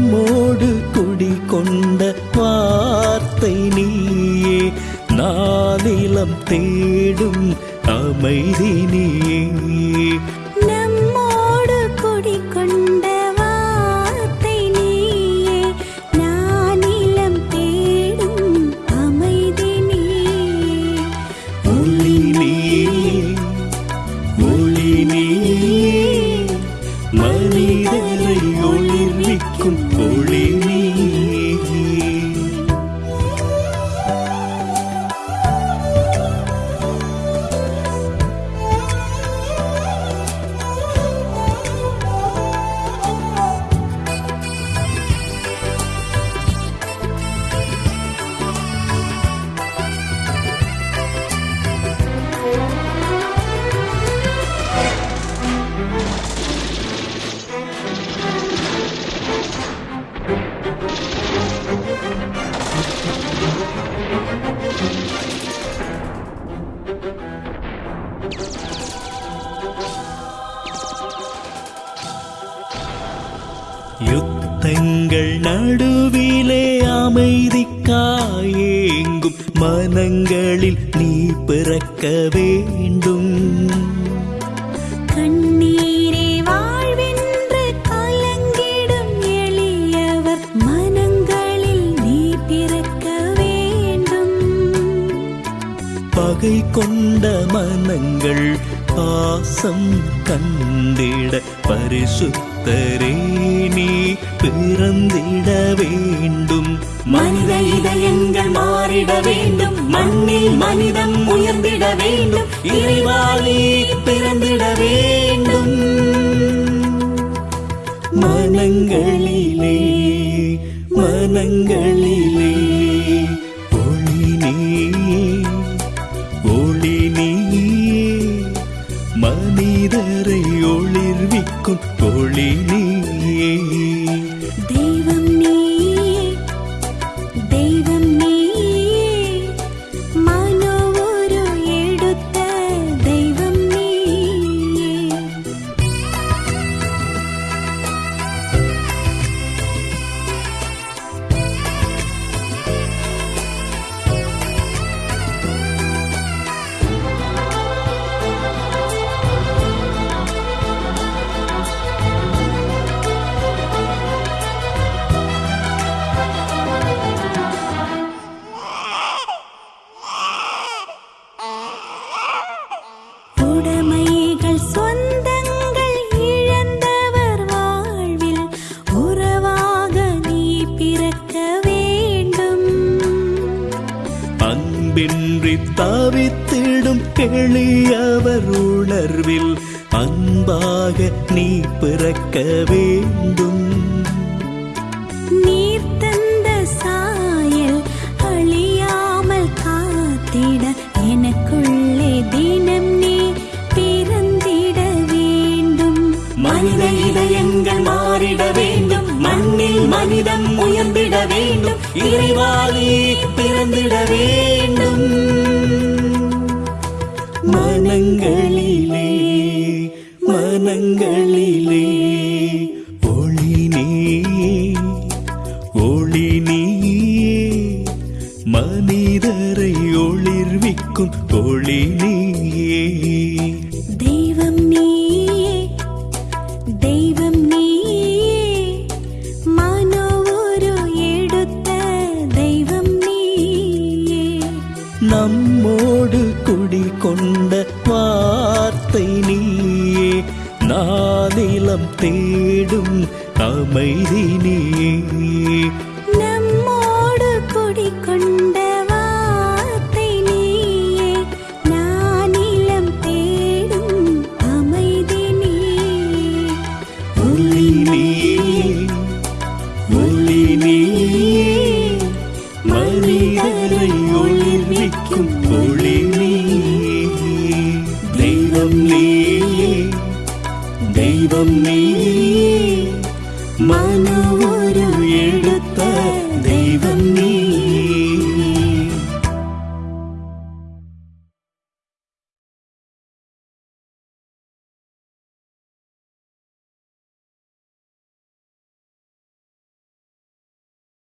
நம்மோடு குடி கொண்ட வார்த்தை நீயே நானிலம் தேடும் அமைதி நீயே. யுத்தங்கள் நடுவிலே அமைதிக்காயேங்கும். மனங்களில் நீ பிறக்க வேண்டும். கொண்ட மனங்கள் பாசம் கண்டிட பரிசுத்தரே நீ பிறந்திட வேண்டும். மனித இதயங்கள் மாறிட வேண்டும். மண்ணில் மனிதம் உயர்ந்திட வேண்டும். இறைவாளி பிறந்திட வேண்டும். மனங்களிலே மனங்களிலே. அன்பின்றி தவித்திடும் எளியவர் உணர்வில் அன்பாக நீ பிறக்க வேண்டும். நீ வேண்டும். இறைவாளி பிறந்திட வேண்டும். மனங்களிலே மனங்களிலே ஒளி நீ ஒளி நீ மனிதரை ஒளிர்விக்கும் ஒளி நம்மோடு குடிகொண்ட வார்த்தை நீயே நானிலம் தேடும் அமைதி நீயே. நீ